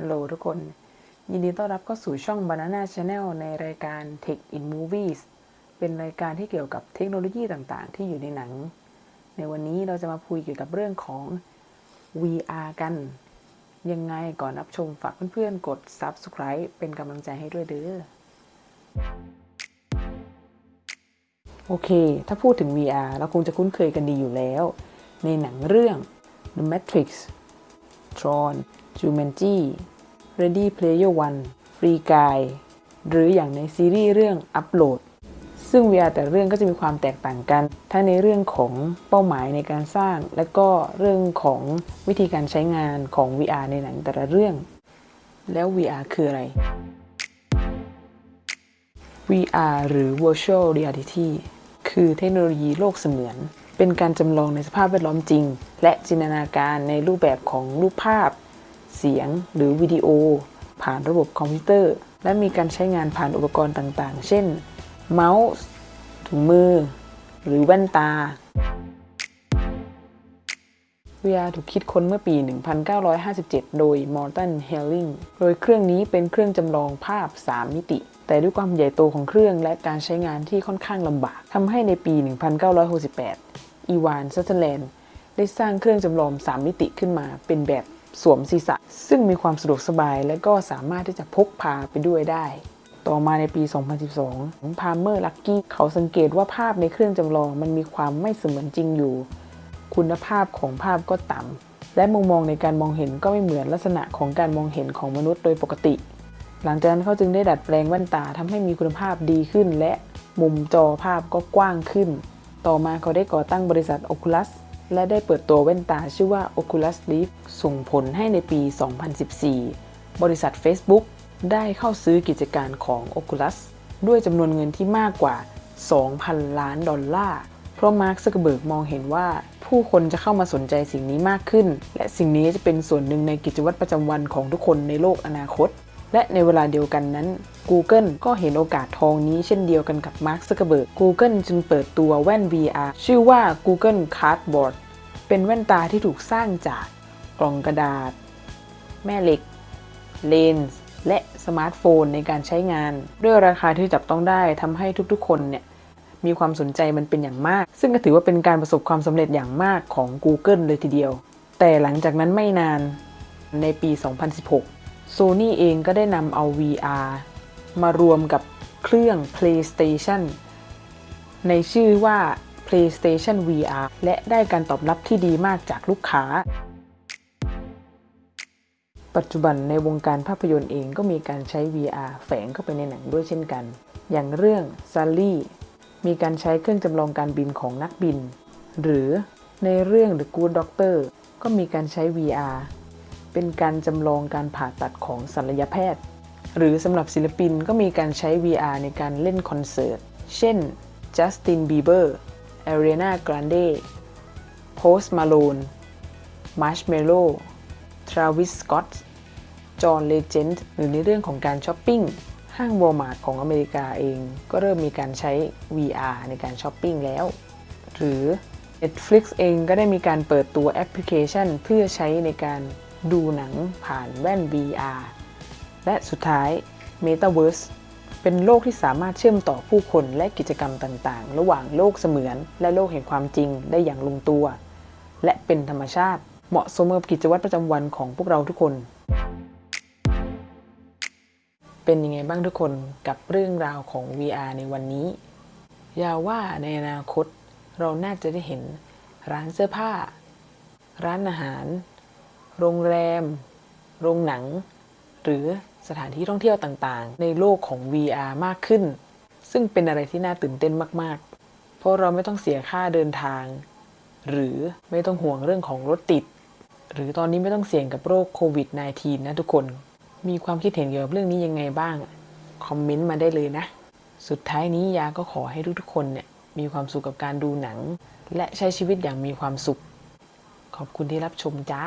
ฮัลโหลทุกคน ยินดีต้อนรับเข้าสู่ช่อง Banana Channel ในรายการ Tech in Movies เป็นรายการที่เกี่ยวกับเทคโนโลยีต่างๆ ที่อยู่ในหนัง ในวันนี้เราจะมาพูดเกี่ยวกับเรื่องของ VR กัน ยังไงก่อนรับชมฝากเพื่อนๆ กด Subscribe เป็นกำลังใจให้ด้วยเด้อโอเค ถ้าพูดถึง VR เราคงจะคุ้นเคยกันดีอยู่แล้ว ในหนังเรื่อง The Matrix Tron Jumanji Ready Player One Free Guy หรืออย่างในซีรีส์เรื่อง Upload ซึ่ง VR แต่เรื่องก็จะมีความแตกต่างกัน ทั้งในเรื่องของเป้าหมายในการสร้าง และก็เรื่องของวิธีการใช้งานของ VR ในหนังแต่ละเรื่อง แล้ว VR คืออะไร VR หรือ Virtual Reality คือเทคโนโลยีโลกเสมือน เป็นการจำลองในสภาพแวดล้อมจริง และจินตนาการในรูปแบบของรูปภาพ เสียงหรือวิดีโอ ผ่านระบบคอมพิวเตอร์ และมีการใช้งานผ่านอุปกรณ์ต่างๆ เช่น เมาส์ ถุงมือ หรือแว่นตา VR ถูกคิดค้นเมื่อปี 1957 โดย Morton Helling โดยเครื่องนี้เป็นเครื่องจำลองภาพ 3 มิติ แต่ด้วยความใหญ่โตของเครื่องและการใช้งานที่ค่อนข้างลำบากทำให้ในปี 1968 อีวานซัทเธอร์แลนด์ได้สร้างเครื่องจำลอง 3 มิติขึ้นมาเป็นแบบสวมศีรษะ ซึ่งมีความสะดวกสบายและก็สามารถที่จะพกพาไปด้วยได้ ต่อมาในปี 2012พาลเมอร์ลักกี้เขาสังเกตว่าภาพในเครื่องจำลองมันมีความไม่เสมือนจริงอยู่ คุณภาพของภาพก็ต่ำและมุมมองในการมองเห็นก็ไม่เหมือนลักษณะของการมองเห็นของมนุษย์โดยปกติ หลังจากนั้นเขาจึงได้ดัดแปลงแว่นตาทำให้มีคุณภาพดีขึ้น และมุมจอภาพก็กว้างขึ้น ต่อมาเขาได้ก่อตั้งบริษัท Oculus และได้เปิดตัวแว่นตาชื่อว่า Oculus Rift ส่งผลให้ในปี 2014 บริษัท Facebook ได้เข้าซื้อกิจการของ Oculus ด้วยจำนวนเงินที่มากกว่า 2,000 ล้านดอลลาร์ เพราะมาร์คซักเคอร์เบิร์กมองเห็นว่าผู้คนจะเข้ามาสนใจสิ่งนี้มากขึ้น และสิ่งนี้จะเป็นส่วนหนึ่งในกิจวัตรประจำวันของทุกคนในโลกอนาคต และในเวลาเดียวกันนั้น Google ก็เห็นโอกาสทองนี้เช่นเดียวกันกับมาร์คซักเคอร์เบิร์ก Google จึงเปิดตัวแว่น VR ชื่อว่า Google Cardboard เป็นแว่นตาที่ถูกสร้างจากกล่องกระดาษ แม่เหล็ก เลนส์ และสมาร์ทโฟนในการใช้งาน ด้วยราคาที่จับต้องได้ทำให้ทุกๆ คนเนี่ยมีความสนใจมันเป็นอย่างมาก ซึ่งก็ถือว่าเป็นการประสบความสำเร็จอย่างมากของ Google เลยทีเดียว แต่หลังจากนั้นไม่นานในปี 2016 Sony เองก็ได้นำเอา VR มารวมกับเครื่อง PlayStation ในชื่อว่า PlayStation VR และได้การตอบรับที่ดีมากจากลูกค้า ปัจจุบันในวงการภาพยนตร์เองก็มีการใช้ VR แฝงเข้าไปในหนังด้วยเช่นกัน อย่างเรื่อง Sally มีการใช้เครื่องจำลองการบินของนักบิน หรือในเรื่อง The Good Doctor ก็มีการใช้ VR เป็นการจำลองการผ่าตัดของศัลยแพทย์ หรือสำหรับศิลปินก็มีการใช้ VR ในการเล่นคอนเสิร์ต เช่น Justin Bieber Ariana Grande Post Malone Marshmello Travis Scott John Legend หรือในเรื่องของการช้อปปิ้ง ห้าง Walmart ของอเมริกาเองก็เริ่มมีการใช้ VR ในการช้อปปิ้งแล้ว หรือ Netflix เองก็ได้มีการเปิดตัวแอปพลิเคชัน เพื่อใช้ในการดูหนังผ่านแว่น VR และสุดท้าย Metaverse เป็นโลกที่สามารถเชื่อมต่อผู้คนและกิจกรรมต่างๆ ระหว่างโลกเสมือนและโลกแห่งความจริงได้อย่างลงตัว และเป็นธรรมชาติเหมาะสมกับกิจวัตรประจำวันของพวกเราทุกคน เป็นยังไงบ้างทุกคนกับเรื่องราวของ VR ในวันนี้ ยาว่าในอนาคต เราน่าจะได้เห็นร้านเสื้อผ้า ร้านอาหาร โรงแรม โรงหนัง หรือ สถานที่ท่องเที่ยวต่างๆ ในโลกของ VR มากขึ้น ซึ่งเป็นอะไรที่น่าตื่นเต้นมากๆ เพราะเราไม่ต้องเสียค่าเดินทาง หรือไม่ต้องห่วงเรื่องของรถติด หรือตอนนี้ไม่ต้องเสี่ยงกับโรคโควิด -19 นะทุกคน มีความคิดเห็นเกี่ยวกับเรื่องนี้ยังไงบ้าง คอมเมนต์มาได้เลยนะ สุดท้ายนี้ยาก็ขอให้ทุกๆคนเนี่ยมีความสุขกับการดูหนัง และใช้ชีวิตอย่างมีความสุข ขอบคุณที่รับชมจ้า